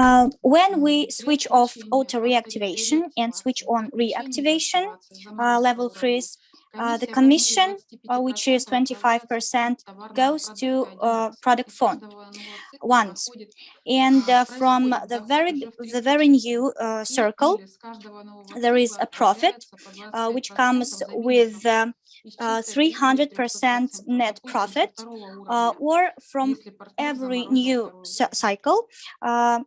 Uh, when we switch off auto reactivation and switch on reactivation uh, level freeze, uh, the commission, uh, which is 25%, goes to uh, product fund once. And uh, from the very the very new uh, circle, there is a profit, uh, which comes with 300% net profit, or from every new cycle,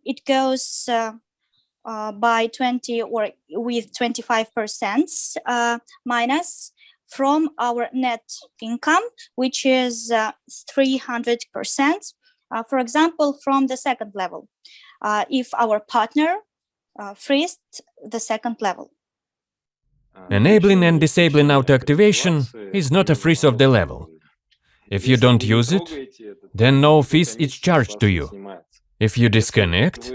it goes uh, by 20 or with 25% uh, minus from our net income, which is 300%, uh, uh, for example, from the second level, uh, if our partner freezed the second level. Enabling and disabling auto-activation is not a freeze of the level. If you don't use it, then no fees is charged to you. If you disconnect,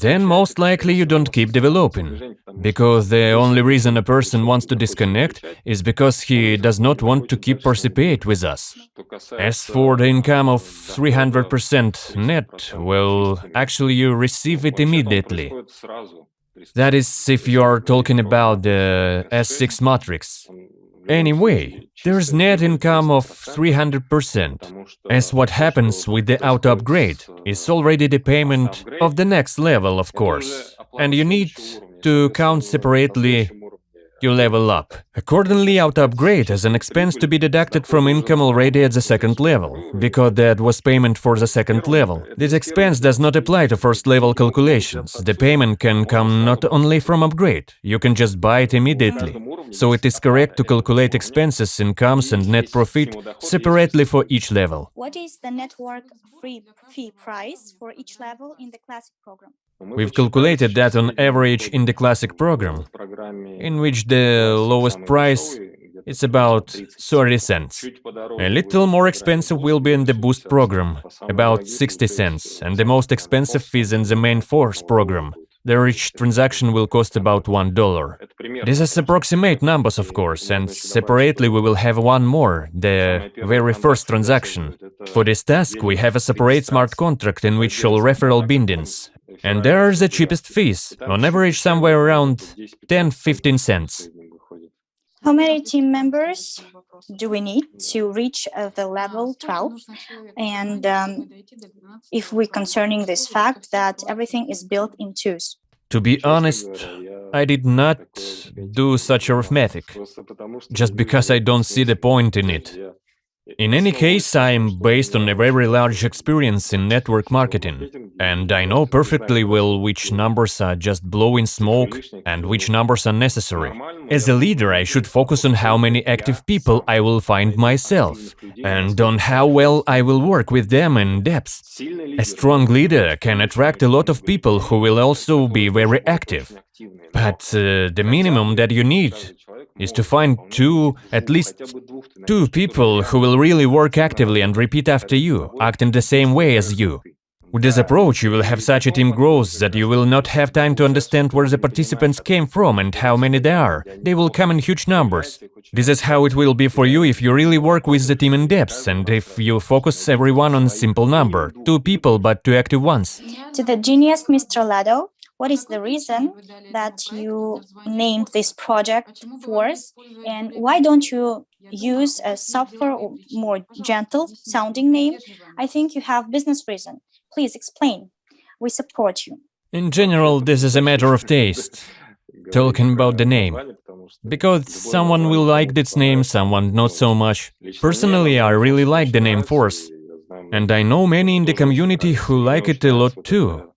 then most likely you don't keep developing, because the only reason a person wants to disconnect is because he does not want to keep participate with us. As for the income of 300% net, well, actually you receive it immediately. That is if you are talking about the S6 matrix. Anyway, there's net income of 300%, as what happens with the auto upgrade is already the payment of the next level, of course, and you need to count separately you level up. Accordingly, auto upgrade has an expense to be deducted from income already at the second level, because that was payment for the second level. This expense does not apply to first level calculations. The payment can come not only from upgrade, you can just buy it immediately. So it is correct to calculate expenses, incomes and net profit separately for each level. What is the network free fee price for each level in the classic program? We've calculated that on average in the classic program, in which the lowest price is about 30 cents. A little more expensive will be in the Boost program, about 60 cents, and the most expensive is in the main Force program. The each transaction will cost about $1. This is approximate numbers, of course, and separately we will have one more, the very first transaction. For this task, we have a separate smart contract in which all referral bindings, and there are the cheapest fees, on average somewhere around 10-15 cents. How many team members do we need to reach uh, the level 12? And um, if we concerning this fact that everything is built in twos? To be honest, I did not do such arithmetic, just because I don't see the point in it. In any case, I am based on a very large experience in network marketing, and I know perfectly well which numbers are just blowing smoke and which numbers are necessary. As a leader, I should focus on how many active people I will find myself, and on how well I will work with them in depth. A strong leader can attract a lot of people who will also be very active. But uh, the minimum that you need is to find two, at least two people who will really work actively and repeat after you, act in the same way as you. With this approach, you will have such a team growth that you will not have time to understand where the participants came from and how many there are. They will come in huge numbers. This is how it will be for you if you really work with the team in depth and if you focus everyone on simple number, two people but two active ones. To the genius Mr. Lado, what is the reason that you named this project Force and why don't you use a softer or more gentle sounding name? I think you have business reason. Please explain. We support you. In general, this is a matter of taste. Talking about the name. Because someone will like this name, someone not so much. Personally, I really like the name Force. And I know many in the community who like it a lot too.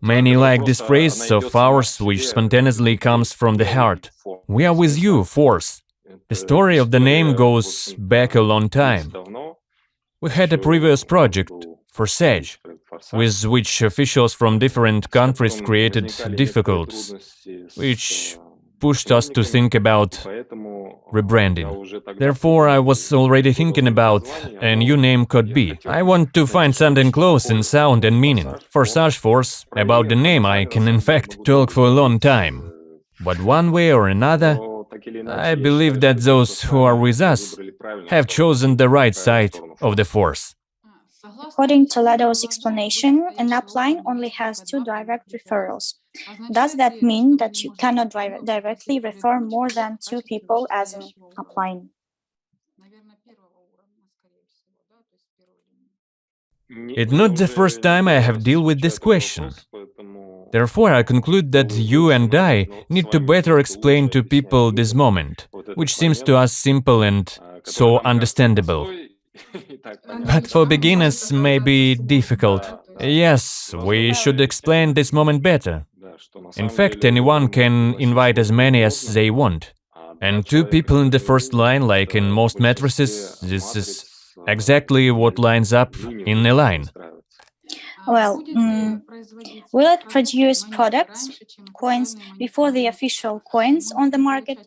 Many like this phrase of ours, which spontaneously comes from the heart. We are with you, Force. The story of the name goes back a long time. We had a previous project, Forsage, with which officials from different countries created difficulties, which pushed us to think about rebranding. Therefore, I was already thinking about a new name could be. I want to find something close in sound and meaning. Forsage Force, about the name I can in fact talk for a long time. But one way or another, I believe that those who are with us have chosen the right side of the Force. According to Lado's explanation, an upline only has two direct referrals. Does that mean that you cannot directly refer more than two people as an upline? It's not the first time I have dealt with this question. Therefore, I conclude that you and I need to better explain to people this moment, which seems to us simple and so understandable. But for beginners may be difficult. Yes, we should explain this moment better. In fact, anyone can invite as many as they want. And two people in the first line, like in most matrices, this is exactly what lines up in a line. Well, mm, will it produce products, coins, before the official coins on the market?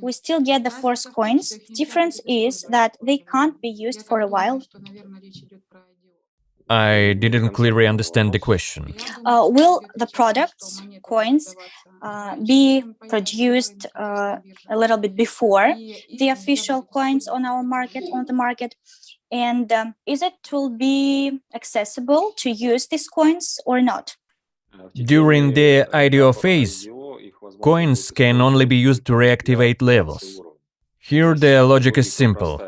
We still get the force coins. Difference is that they can't be used for a while. I didn't clearly understand the question. Uh, will the products, coins, uh, be produced uh, a little bit before the official coins on our market, on the market, and um, is it will be accessible to use these coins or not? During the IDO phase, coins can only be used to reactivate levels. Here the logic is simple.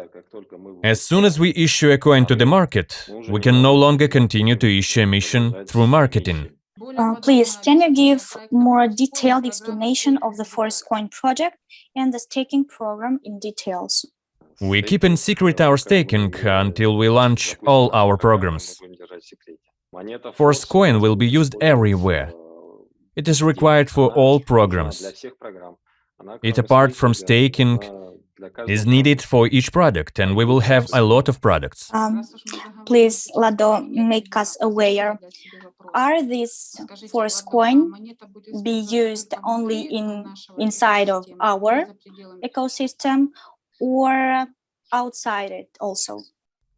As soon as we issue a coin to the market, we can no longer continue to issue emission through marketing. Uh, please, can you give more detailed explanation of the Force Coin project and the staking program in details? We keep in secret our staking until we launch all our programs. Force coin will be used everywhere. It is required for all programs. It, apart from staking, is needed for each product, and we will have a lot of products. Um, please, Lado, make us aware. Are these force coin be used only in inside of our ecosystem, or outside it also?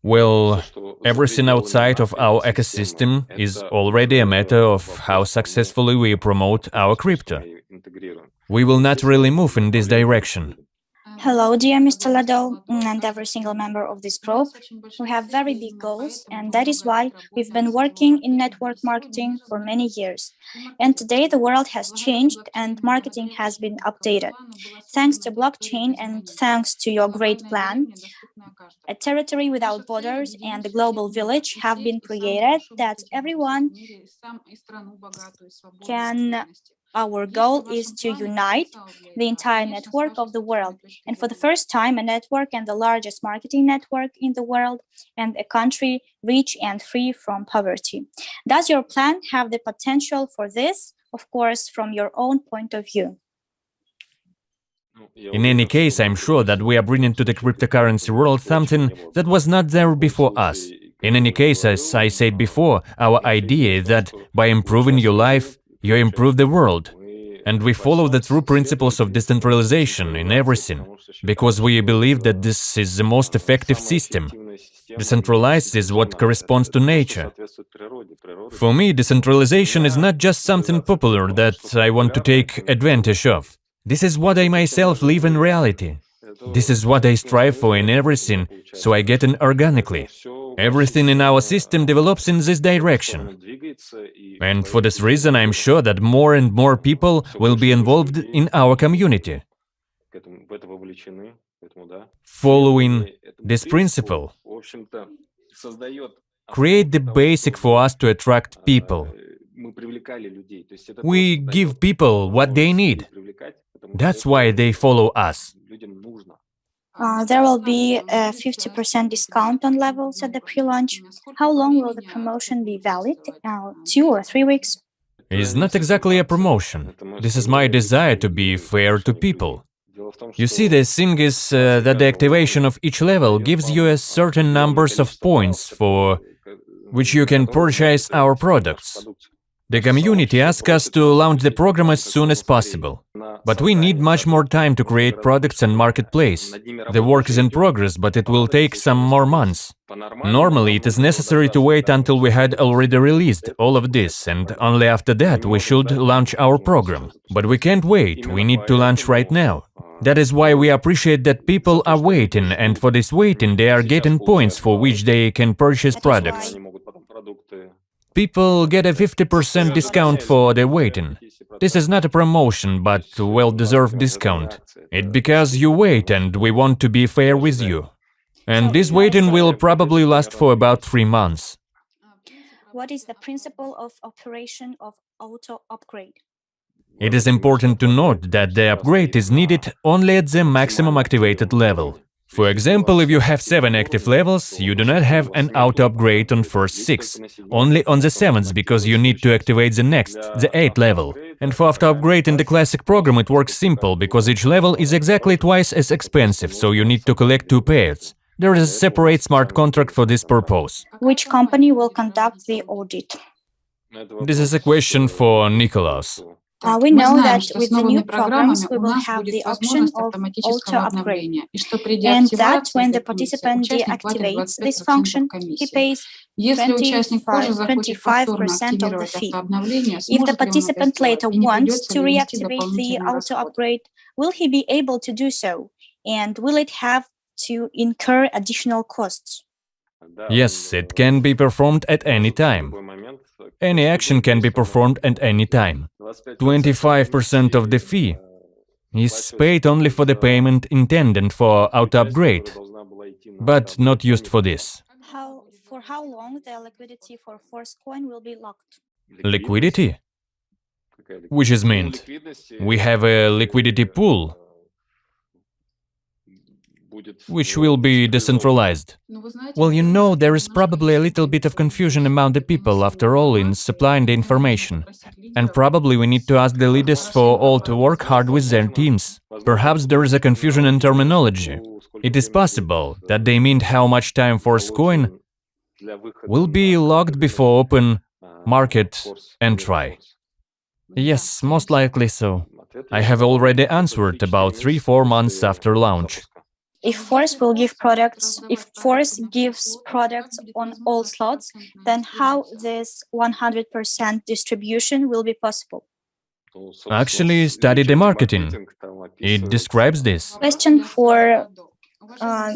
Well, everything outside of our ecosystem is already a matter of how successfully we promote our crypto. We will not really move in this direction. Hello, dear Mr. Lado, and every single member of this group. We have very big goals, and that is why we've been working in network marketing for many years. And today the world has changed and marketing has been updated. Thanks to blockchain and thanks to your great plan, a territory without borders and a global village have been created that everyone can our goal is to unite the entire network of the world. And for the first time, a network and the largest marketing network in the world and a country rich and free from poverty. Does your plan have the potential for this? Of course, from your own point of view. In any case, I'm sure that we are bringing to the cryptocurrency world something that was not there before us. In any case, as I said before, our idea is that by improving your life, you improve the world. And we follow the true principles of decentralization in everything, because we believe that this is the most effective system. Decentralized is what corresponds to nature. For me, decentralization is not just something popular that I want to take advantage of. This is what I myself live in reality. This is what I strive for in everything, so I get in organically. Everything in our system develops in this direction. And for this reason, I'm sure that more and more people will be involved in our community. Following this principle, create the basic for us to attract people. We give people what they need. That's why they follow us. Uh, there will be a 50% discount on levels at the pre-launch. How long will the promotion be valid? Uh, two or three weeks? It's not exactly a promotion. This is my desire to be fair to people. You see, the thing is uh, that the activation of each level gives you a certain numbers of points for which you can purchase our products. The community asked us to launch the program as soon as possible. But we need much more time to create products and marketplace. The work is in progress, but it will take some more months. Normally, it is necessary to wait until we had already released all of this, and only after that we should launch our program. But we can't wait, we need to launch right now. That is why we appreciate that people are waiting, and for this waiting they are getting points for which they can purchase products. Why- People get a 50% discount for the waiting. This is not a promotion, but well-deserved discount. It because you wait and we want to be fair with you. And this waiting will probably last for about three months. What is the principle of operation of auto upgrade? It is important to note that the upgrade is needed only at the maximum activated level. For example, if you have 7 active levels, you do not have an auto upgrade on first 6, only on the 7th because you need to activate the next, the 8th level. And for auto upgrade in the classic program it works simple, because each level is exactly twice as expensive, so you need to collect two pairs. There is a separate smart contract for this purpose. Which company will conduct the audit? This is a question for Nikolaus. Uh, we know that with the new programs, we will have the option of auto upgrade, and that when the participant deactivates this function, he pays 25% of the fee. If the participant later wants to reactivate the auto upgrade, will he be able to do so, and will it have to incur additional costs? Yes, it can be performed at any time. Any action can be performed at any time. 25% of the fee is paid only for the payment intended for auto upgrade, but not used for this. How for how long the liquidity for Force coin will be locked? Liquidity? Which is meant? We have a liquidity pool, which will be decentralized. Well, you know, there is probably a little bit of confusion among the people, after all, in supplying the information. And probably we need to ask the leaders for all to work hard with their teams. Perhaps there is a confusion in terminology. It is possible that they meant how much time force coin will be locked before open market and try. Yes, most likely so. I have already answered about 3-4 months after launch. If Force will give products, if Force gives products on all slots, then how this 100% distribution will be possible? Actually, study the marketing. It describes this. Question for uh,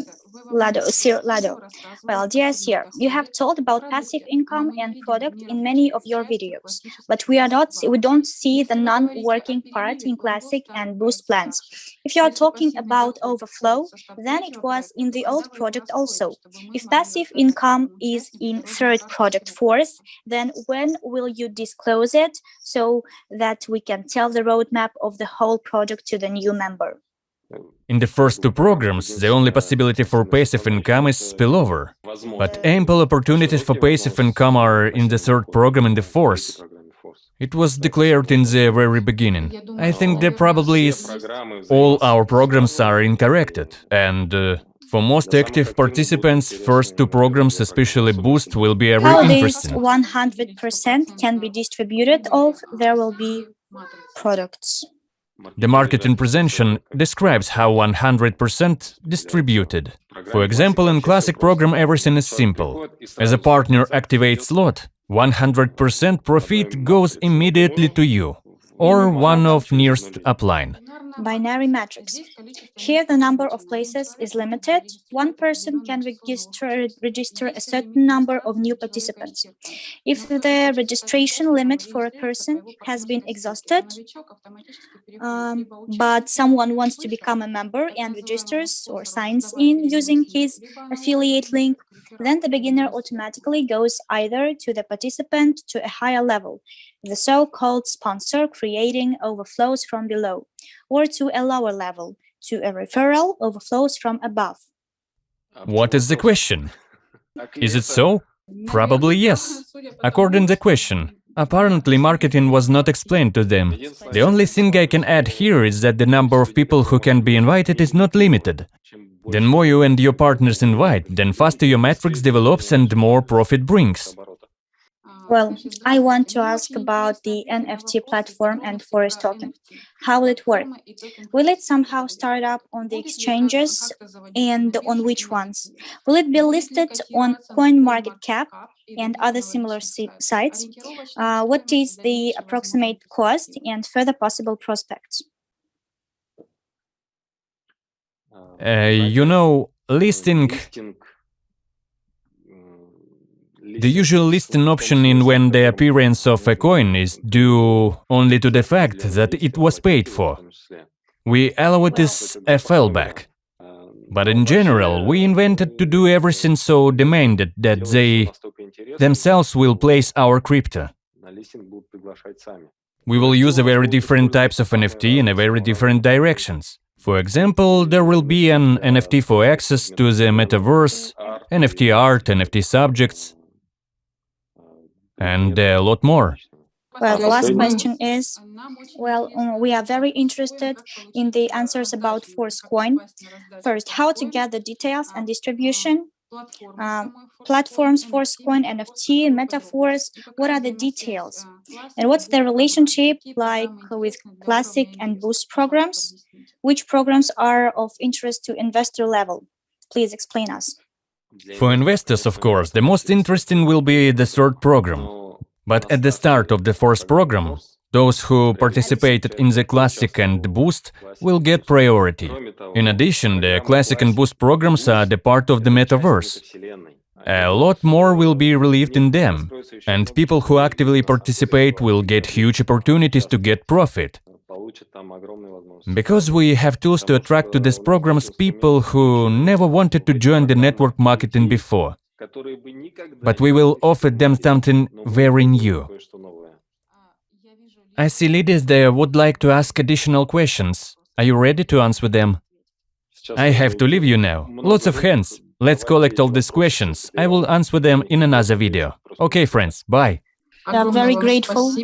Lado, Sir Lado. Well, dear Sir, you have told about passive income and product in many of your videos, but we are not, we don't see the non-working part in classic and boost plans. If you are talking about overflow, then it was in the old project also. If passive income is in third project fourth, then when will you disclose it so that we can tell the roadmap of the whole project to the new member? In the first two programs, the only possibility for passive income is spillover. But ample opportunities for passive income are in the third program and the fourth. It was declared in the very beginning. I think there probably is. All our programs are incorrected, and uh, for most active participants, first two programs, especially Boost, will be very How interesting. 100% can be distributed of there will be products. The marketing presentation describes how 100% distributed. For example, in classic program everything is simple. As a partner activates slot, 100% profit goes immediately to you or one of nearest upline. Binary matrix. Here the number of places is limited. One person can register, register a certain number of new participants. If the registration limit for a person has been exhausted, um, but someone wants to become a member and registers or signs in using his affiliate link, then the beginner automatically goes either to the participant to a higher level, the so-called sponsor creating overflows from below, or to a lower level, to a referral overflows from above. What is the question? Is it so? Probably yes. According to the question, apparently marketing was not explained to them. The only thing I can add here is that the number of people who can be invited is not limited. The more you and your partners invite, then faster your matrix develops and more profit brings. Well, I want to ask about the NFT platform and Force token. How will it work? Will it somehow start up on the exchanges and on which ones? Will it be listed on CoinMarketCap and other similar sites? Uh, what is the approximate cost and further possible prospects? Uh, uh you know, listing The usual listing option in when the appearance of a coin is due only to the fact that it was paid for. We allow this as a fallback. But in general, we invented to do everything so demanded that they themselves will place our crypto. We will use a very different types of NFT in a very different directions. For example, there will be an NFT for access to the metaverse, NFT art, NFT subjects, and uh, a lot more. Well, the last question is, well, um, we are very interested in the answers about Forcecoin. First, how to get the details and distribution, um, platforms, Forcecoin, NFT, metaverse, what are the details? And what's the relationship like with Classic and Boost programs? Which programs are of interest to investor level? Please explain us. For investors, of course, the most interesting will be the third program. But at the start of the fourth program, those who participated in the Classic and Boost will get priority. In addition, the Classic and Boost programs are the part of the metaverse. A lot more will be relieved in them, and people who actively participate will get huge opportunities to get profit. Because we have tools to attract to these programs people who never wanted to join the network marketing before. But we will offer them something very new. I see leaders there would like to ask additional questions. Are you ready to answer them? I have to leave you now. Lots of hands. Let's collect all these questions. I will answer them in another video. Okay, friends, bye. I'm very grateful.